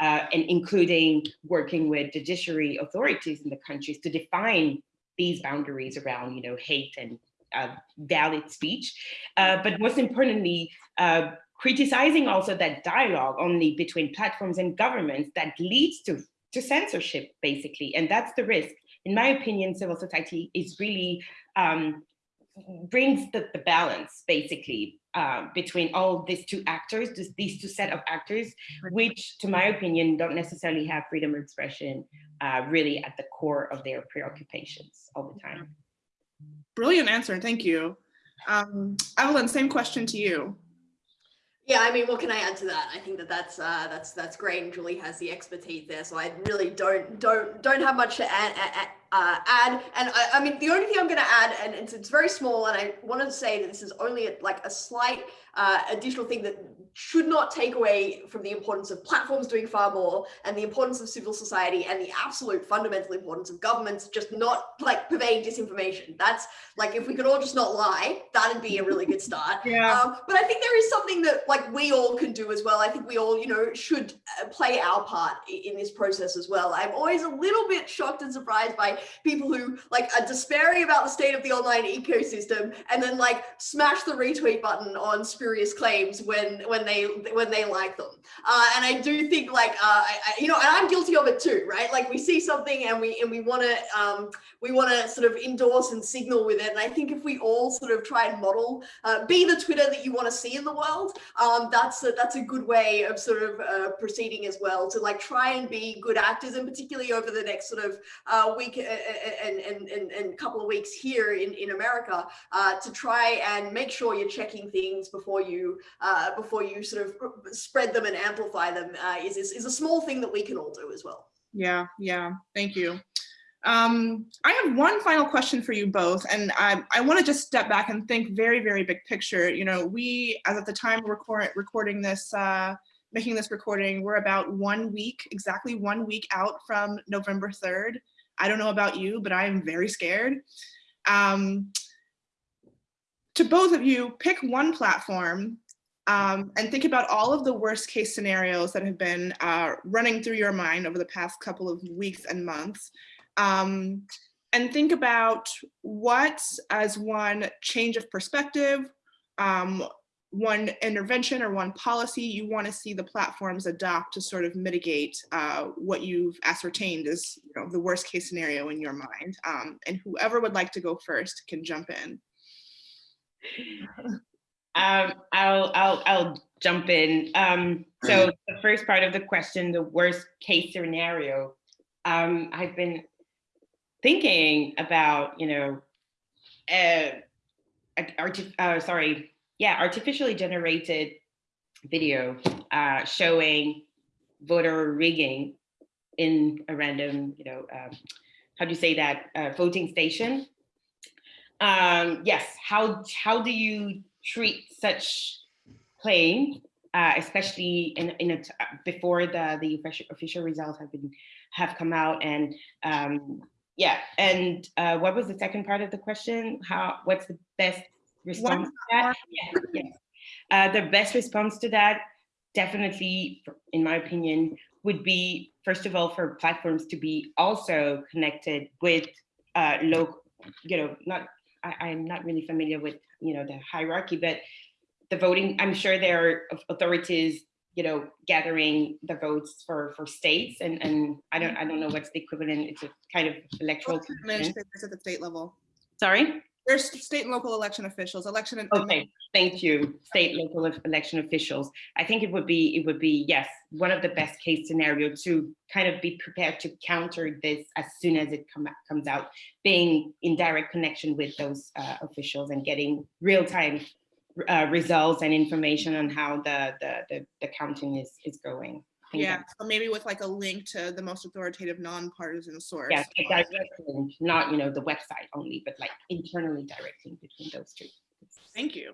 uh, and including working with judiciary authorities in the countries to define these boundaries around, you know, hate and uh, valid speech. Uh, but most importantly, uh, criticizing also that dialogue only between platforms and governments that leads to, to censorship, basically. And that's the risk. In my opinion, civil society is really um, brings the, the balance, basically, uh, between all these two actors, this, these two set of actors, which, to my opinion, don't necessarily have freedom of expression uh, really at the core of their preoccupations all the time. Brilliant answer, thank you. Um, Evelyn, same question to you. Yeah, I mean, what can I add to that? I think that that's uh, that's that's great, and Julie has the expertise there. So I really don't don't don't have much to add. add, uh, add. And I, I, mean, the only thing I'm going to add, and it's, it's very small, and I wanted to say that this is only a, like a slight uh, additional thing that should not take away from the importance of platforms doing far more and the importance of civil society and the absolute fundamental importance of governments just not like purveying disinformation. That's like, if we could all just not lie, that'd be a really good start. Yeah. Um, but I think there is something that like we all can do as well. I think we all, you know, should uh, play our part in this process as well. I'm always a little bit shocked and surprised by people who like are despairing about the state of the online ecosystem and then like smash the retweet button on spurious claims when when they when they like them. Uh, and I do think like uh, I, I, you know, and I'm guilty of it too, right? Like we see something and we and we want to um, we want to sort of endorse and signal with it. And I think if we all sort of try and model, uh, be the Twitter that you want to see in the world, um, that's a, that's a good way of sort of uh, proceeding as well to like try and be good actors, and particularly over the next sort of uh, week and, and, and, and couple of weeks here in in America uh, to try and make sure you're checking things before you uh, before you sort of spread them and amplify them uh, is, is, is a small thing that we can all do as well. Yeah, yeah, thank you. Um, I have one final question for you both, and I, I want to just step back and think very, very big picture. You know, we, as at the time record, recording this, uh, making this recording, we're about one week, exactly one week out from November 3rd. I don't know about you, but I am very scared. Um, to both of you, pick one platform um, and think about all of the worst case scenarios that have been uh, running through your mind over the past couple of weeks and months. Um, and think about what, as one change of perspective, um, one intervention or one policy you want to see the platforms adopt to sort of mitigate uh, what you've ascertained as you know, the worst case scenario in your mind. Um, and whoever would like to go first can jump in. Um, I'll, I'll, I'll jump in. Um, so the first part of the question, the worst case scenario, um, I've been thinking about, you know, uh, uh, sorry, yeah, artificially generated video uh, showing voter rigging in a random, you know, um, how do you say that, uh, voting station. Um, yes, how, how do you treat such claims, uh, especially in, in a, before the, the official results have been have come out and um, yeah, and uh, what was the second part of the question? How, what's the best response to that? Yeah, yeah. Uh, the best response to that, definitely, in my opinion, would be, first of all, for platforms to be also connected with uh, local, you know, not, I, am not really familiar with, you know, the hierarchy, but the voting, I'm sure there are authorities you know, gathering the votes for for states, and and I don't I don't know what's the equivalent. It's a kind of electoral administrators at the state level. Sorry. There's state and local election officials, election. and- Okay, thank you, state, local election officials. I think it would be, it would be, yes, one of the best case scenario to kind of be prepared to counter this as soon as it come, comes out, being in direct connection with those uh, officials and getting real-time uh, results and information on how the, the, the, the counting is, is going. I Yeah, so maybe with like a link to the most authoritative nonpartisan source. Yes, a direct link, not, you know, the website only, but like internally directing between those two. Thank you.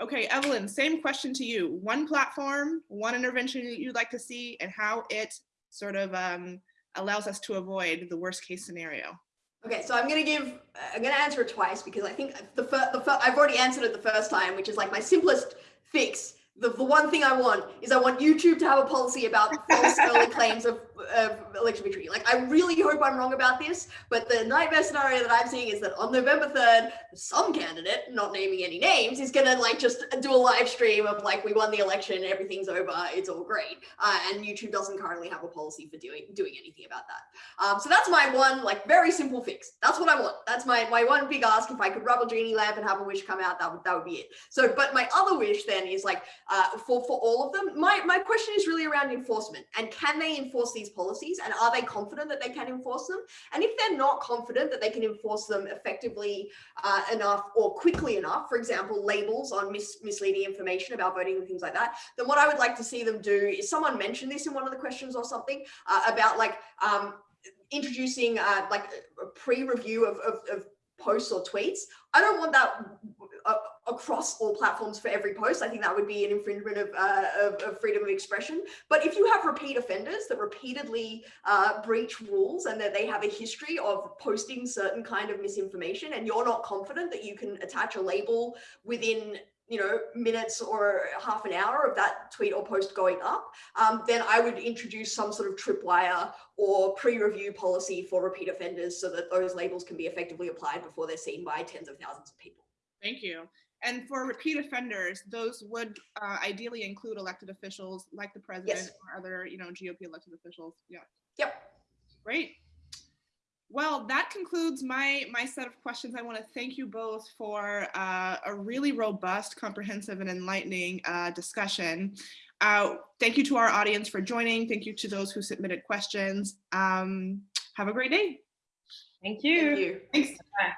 Okay, Evelyn, same question to you. One platform, one intervention that you'd like to see and how it sort of um, allows us to avoid the worst case scenario. Okay, so I'm gonna give, I'm gonna answer it twice because I think the first, the fir- I've already answered it the first time, which is like my simplest fix. The, the one thing I want is I want YouTube to have a policy about false early claims of, of election victory. Like, I really hope I'm wrong about this, but the nightmare scenario that I'm seeing is that on November 3rd, some candidate, not naming any names, is gonna like just do a live stream of like, we won the election, everything's over, it's all great. Uh, and YouTube doesn't currently have a policy for doing doing anything about that. Um, so that's my one, like very simple fix. That's what I want. That's my my one big ask. If I could rub a genie lamp and have a wish come out, that would that would be it. So, but my other wish then is like uh, for for all of them. My my question is really around enforcement and can they enforce these policies and are they confident that they can enforce them? And if they're not confident that they can enforce them effectively uh, enough or quickly enough, for example, labels on mis- misleading information about voting and things like that, then what I would like to see them do is someone mentioned this in one of the questions or something uh, about like um, introducing uh, like a pre-review of, of, of posts or tweets. I don't want that uh, across all platforms for every post. I think that would be an infringement of, uh, of, of freedom of expression. But if you have repeat offenders that repeatedly uh, breach rules and that they have a history of posting certain kind of misinformation and you're not confident that you can attach a label within you know, minutes or half an hour of that tweet or post going up, um, then I would introduce some sort of tripwire or pre-review policy for repeat offenders so that those labels can be effectively applied before they're seen by tens of thousands of people. Thank you. And for repeat offenders, those would uh, ideally include elected officials like the president Yes. or other, you know, GOP elected officials. Yeah, Yep. great. Well, that concludes my my set of questions. I want to thank you both for uh, a really robust, comprehensive, and enlightening uh, discussion. Uh, thank you to our audience for joining. Thank you to those who submitted questions. Um, have a great day. Thank Thank you. you. Thanks. Bye.